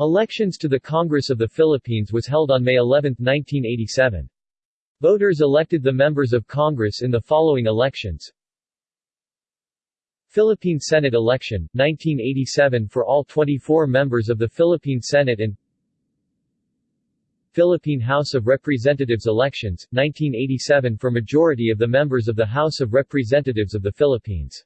Elections to the Congress of the Philippines was held on May 11, 1987. Voters elected the members of Congress in the following elections Philippine Senate election, 1987 for all 24 members of the Philippine Senate and Philippine House of Representatives elections, 1987 for majority of the members of the House of Representatives of the Philippines